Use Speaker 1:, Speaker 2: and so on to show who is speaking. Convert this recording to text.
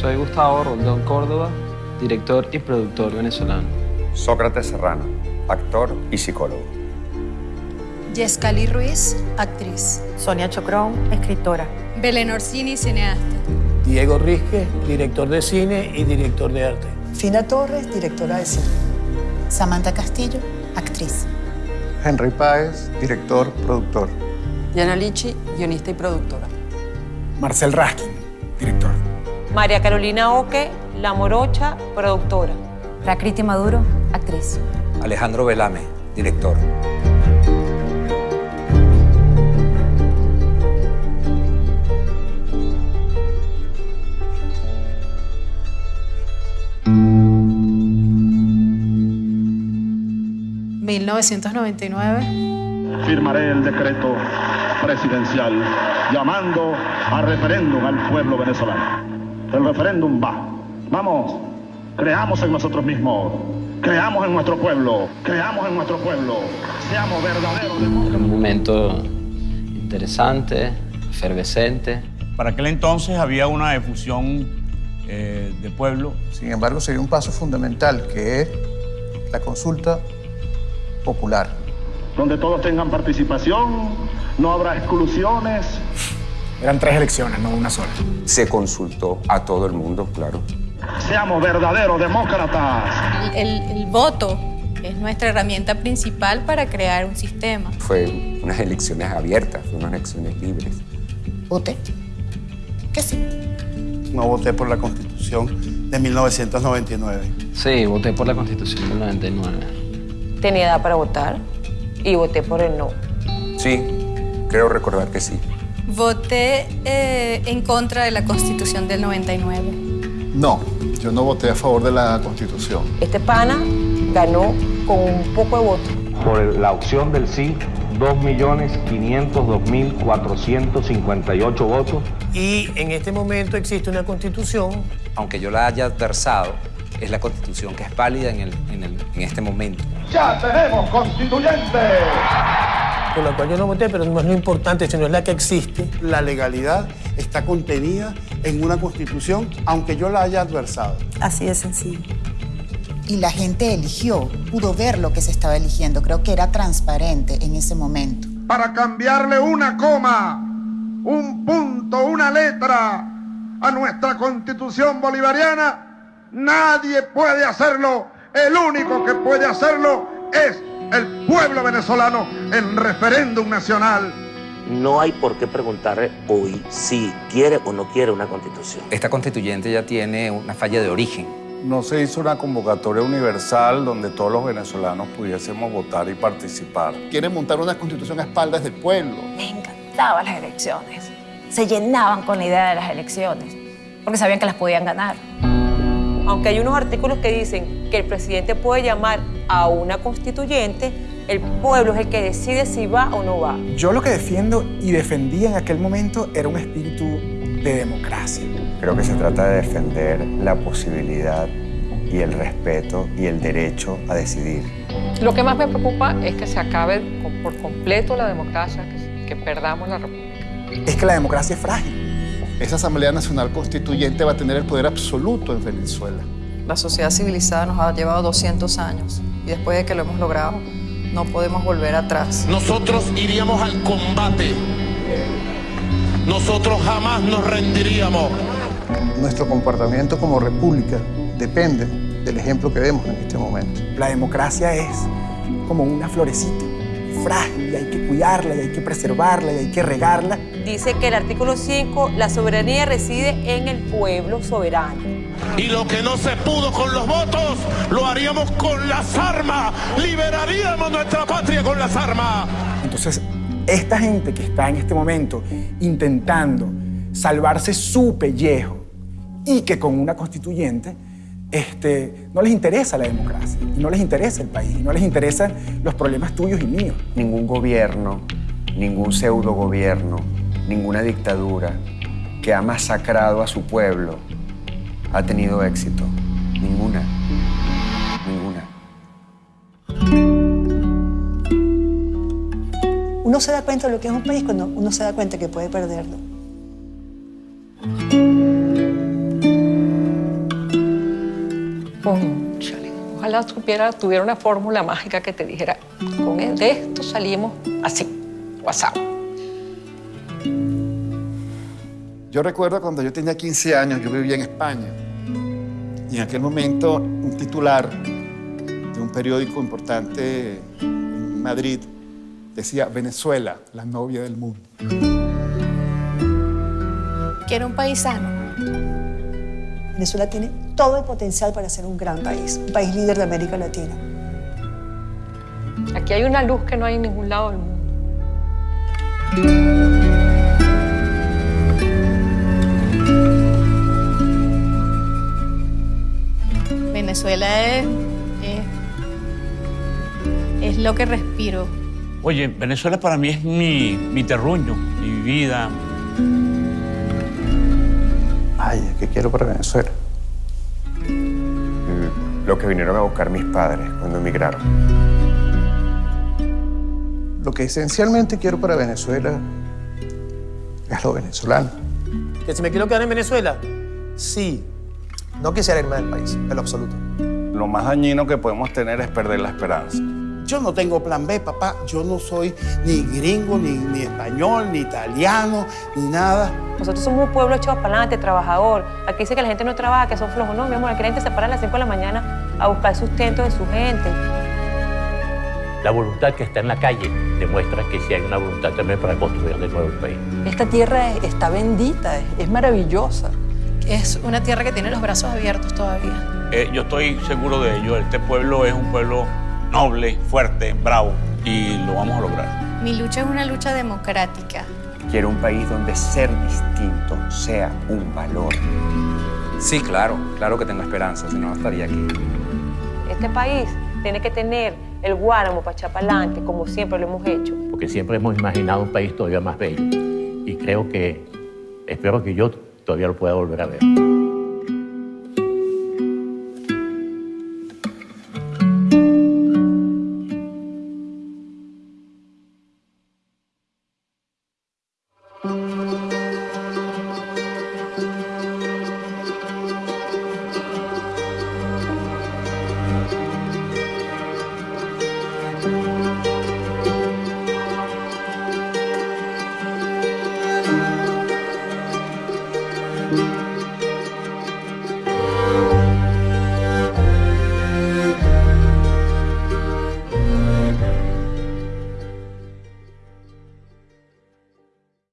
Speaker 1: Soy Gustavo Rondón Córdoba, director y productor venezolano.
Speaker 2: Sócrates Serrano, actor y psicólogo.
Speaker 3: Yescali Ruiz, actriz.
Speaker 4: Sonia Chocrón, escritora.
Speaker 3: Belén Orsini, cineasta.
Speaker 5: Diego Rizque, director de cine y director de arte.
Speaker 6: Fina Torres, directora de cine.
Speaker 7: Samantha Castillo, actriz.
Speaker 8: Henry Páez, director, productor.
Speaker 9: Diana Lichi, guionista y productora.
Speaker 10: Marcel Raskin, director.
Speaker 4: María Carolina Oque, La Morocha, productora.
Speaker 7: Prakriti Maduro, actriz.
Speaker 2: Alejandro Velame, director.
Speaker 3: ¿1999?
Speaker 11: Firmaré el decreto presidencial llamando a referéndum al pueblo venezolano. El referéndum va. Vamos, creamos en nosotros mismos, creamos en nuestro pueblo, creamos en nuestro pueblo, seamos verdaderos.
Speaker 1: Era un momento interesante, efervescente.
Speaker 12: Para aquel entonces había una difusión eh, de pueblo.
Speaker 8: Sin embargo, sería un paso fundamental, que es la consulta popular.
Speaker 11: Donde todos tengan participación, no habrá exclusiones.
Speaker 10: Eran tres elecciones, no una sola.
Speaker 2: Se consultó a todo el mundo, claro.
Speaker 11: Seamos verdaderos demócratas.
Speaker 3: El, el, voto es nuestra herramienta principal para crear un sistema.
Speaker 2: Fue unas elecciones abiertas, fue unas elecciones libres.
Speaker 7: ¿Voté? ¿Qué sí?
Speaker 8: No voté por la Constitución de 1999.
Speaker 1: Sí, voté por la Constitución del 99.
Speaker 4: Tenía edad para votar y voté por el no.
Speaker 2: Sí, creo recordar que sí.
Speaker 3: Voté eh, en contra de la Constitución del 99.
Speaker 8: No, yo no voté a favor de la Constitución.
Speaker 4: Este pana ganó con un poco de voto.
Speaker 13: Por la opción del sí, 2.502.458 votos.
Speaker 5: Y en este momento existe una constitución.
Speaker 2: Aunque yo la haya adversado, es la constitución que es válida en, el, en, el, en este momento.
Speaker 11: ¡Ya tenemos constituyente!
Speaker 5: Por la cual yo no voté, pero no es lo importante, sino es la que existe.
Speaker 8: La legalidad está contenida en una constitución, aunque yo la haya adversado.
Speaker 6: Así de sencillo.
Speaker 7: Y la gente eligió, pudo ver lo que se estaba eligiendo. Creo que era transparente en ese momento.
Speaker 11: Para cambiarle una coma, un punto, una letra a nuestra constitución bolivariana, nadie puede hacerlo. El único que puede hacerlo es el pueblo venezolano en referéndum nacional.
Speaker 14: No hay por qué preguntarle hoy si quiere o no quiere una constitución.
Speaker 2: Esta constituyente ya tiene una falla de origen.
Speaker 8: No se hizo una convocatoria universal donde todos los venezolanos pudiésemos votar y participar. Quieren montar una constitución a espaldas del pueblo.
Speaker 4: Les encantaban las elecciones. Se llenaban con la idea de las elecciones, porque sabían que las podían ganar. Aunque hay unos artículos que dicen que el presidente puede llamar a una constituyente, el pueblo es el que decide si va o no va.
Speaker 10: Yo lo que defiendo y defendía en aquel momento era un espíritu de democracia.
Speaker 2: Creo que se trata de defender la posibilidad y el respeto y el derecho a decidir.
Speaker 9: Lo que más me preocupa es que se acabe por completo la democracia, que, que perdamos la república.
Speaker 10: Es que la democracia es frágil.
Speaker 8: Esa Asamblea Nacional Constituyente va a tener el poder absoluto en Venezuela.
Speaker 9: La sociedad civilizada nos ha llevado 200 años y después de que lo hemos logrado, no podemos volver atrás.
Speaker 15: Nosotros iríamos al combate. Nosotros jamás nos rendiríamos.
Speaker 8: Nuestro comportamiento como república depende del ejemplo que vemos en este momento.
Speaker 10: La democracia es como una florecita, frágil, y hay que cuidarla, y hay que preservarla, y hay que regarla.
Speaker 4: Dice que el artículo 5, la soberanía reside en el pueblo soberano.
Speaker 15: Y lo que no se pudo con los votos, lo haríamos con las armas. Liberaríamos nuestra patria con las armas.
Speaker 10: Entonces, esta gente que está en este momento intentando salvarse su pellejo y que con una constituyente este, no les interesa la democracia, y no les interesa el país, y no les interesan los problemas tuyos y míos.
Speaker 2: Ningún gobierno, ningún pseudo gobierno, ninguna dictadura que ha masacrado a su pueblo ha tenido éxito. Ninguna. Ninguna.
Speaker 6: Uno se da cuenta de lo que es un país cuando uno se da cuenta que puede perderlo.
Speaker 4: Ojalá tuviera, tuviera una fórmula mágica que te dijera, con el de esto salimos así, WhatsApp.
Speaker 8: Yo recuerdo cuando yo tenía 15 años, yo vivía en España. Y en aquel momento un titular de un periódico importante en Madrid decía Venezuela, la novia del mundo.
Speaker 3: Quiero un país sano.
Speaker 6: Venezuela tiene todo el potencial para ser un gran país, un país líder de América Latina.
Speaker 4: Aquí hay una luz que no hay en ningún lado del mundo.
Speaker 3: Venezuela es, es, es lo que respiro.
Speaker 12: Oye, Venezuela para mí es mi, mi terruño, mi vida.
Speaker 10: ¿Qué quiero para Venezuela?
Speaker 2: Lo que vinieron a buscar mis padres cuando emigraron.
Speaker 10: Lo que esencialmente quiero para Venezuela es lo venezolano.
Speaker 5: ¿Que si me quiero quedar en Venezuela? Sí. No quisiera irme del país, en lo absoluto.
Speaker 8: Lo más dañino que podemos tener es perder la esperanza.
Speaker 16: Yo no tengo plan B, papá. Yo no soy ni gringo, ni, ni español, ni italiano, ni nada.
Speaker 4: Nosotros somos un pueblo echado para adelante, trabajador. Aquí dice que la gente no trabaja, que son flojos. No, mi amor, aquí la gente se para a las 5 de la mañana a buscar sustento de su gente.
Speaker 14: La voluntad que está en la calle demuestra que sí hay una voluntad también para construir de nuevo el país.
Speaker 9: Esta tierra está bendita, es, es maravillosa.
Speaker 3: Es una tierra que tiene los brazos abiertos todavía.
Speaker 12: Eh, yo estoy seguro de ello. Este pueblo es un pueblo noble, fuerte, bravo y lo vamos a lograr.
Speaker 3: Mi lucha es una lucha democrática.
Speaker 2: Quiero un país donde ser distinto sea un valor.
Speaker 17: Sí, claro, claro que tengo esperanza, si no, no estaría aquí.
Speaker 4: Este país tiene que tener el guáramo para echar para adelante, como siempre lo hemos hecho.
Speaker 14: Porque siempre hemos imaginado un país todavía más bello. Y creo que, espero que yo todavía lo pueda volver a ver.